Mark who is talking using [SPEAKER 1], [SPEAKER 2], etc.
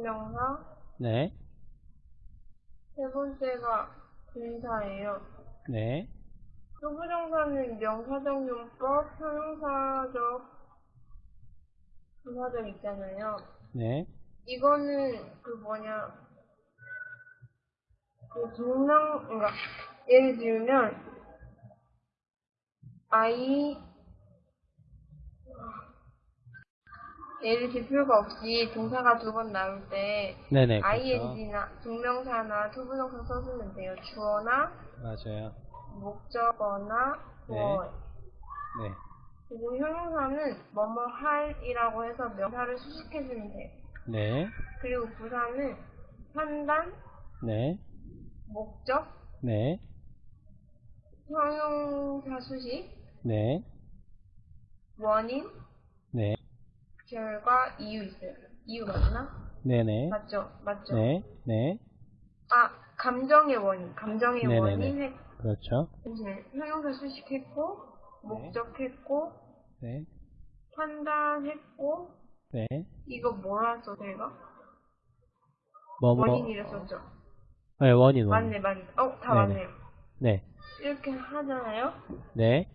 [SPEAKER 1] 투부정사,
[SPEAKER 2] 네,
[SPEAKER 1] 세 번째가 분사예요.
[SPEAKER 2] 네,
[SPEAKER 1] 투부정사는 명사적 용법, 형용사적, 분사적 있잖아요.
[SPEAKER 2] 네,
[SPEAKER 1] 이거는 그 뭐냐 그 동명 그러니까 예를 들면 아 들 필요가 없이 동사가 두 번 나올 때
[SPEAKER 2] 네네, 그렇죠.
[SPEAKER 1] ing나 동명사나 투부정사 써주면 돼요. 주어나
[SPEAKER 2] 맞아요.
[SPEAKER 1] 목적어나
[SPEAKER 2] 네.
[SPEAKER 1] 주어.
[SPEAKER 2] 네,
[SPEAKER 1] 그리고 형용사는 뭐뭐 할이라고 해서 명사를 수식해주면 돼요.
[SPEAKER 2] 네,
[SPEAKER 1] 그리고 부사는 판단,
[SPEAKER 2] 네,
[SPEAKER 1] 목적,
[SPEAKER 2] 네,
[SPEAKER 1] 형용사 수식,
[SPEAKER 2] 네,
[SPEAKER 1] 원인,
[SPEAKER 2] 네,
[SPEAKER 1] 결과, 이유 있어요. 이유 맞나?
[SPEAKER 2] 네네,
[SPEAKER 1] 맞죠? 맞죠?
[SPEAKER 2] 네, 네,
[SPEAKER 1] 아, 감정의 원인. 감정의
[SPEAKER 2] 네네네.
[SPEAKER 1] 원인 했,
[SPEAKER 2] 그렇죠.
[SPEAKER 1] 잠시만요. 형용사 수식했고, 목적했고,
[SPEAKER 2] 네,
[SPEAKER 1] 판단했고,
[SPEAKER 2] 네,
[SPEAKER 1] 이거 뭐라 써, 제가?
[SPEAKER 2] 뭐, 뭐,
[SPEAKER 1] 원인이라 썼죠?
[SPEAKER 2] 네, 원인, 원인.
[SPEAKER 1] 맞네, 맞네. 어, 다
[SPEAKER 2] 네네.
[SPEAKER 1] 맞네요.
[SPEAKER 2] 네,
[SPEAKER 1] 이렇게 하잖아요?
[SPEAKER 2] 네,